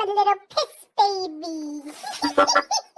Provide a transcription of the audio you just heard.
I'm a little piss baby.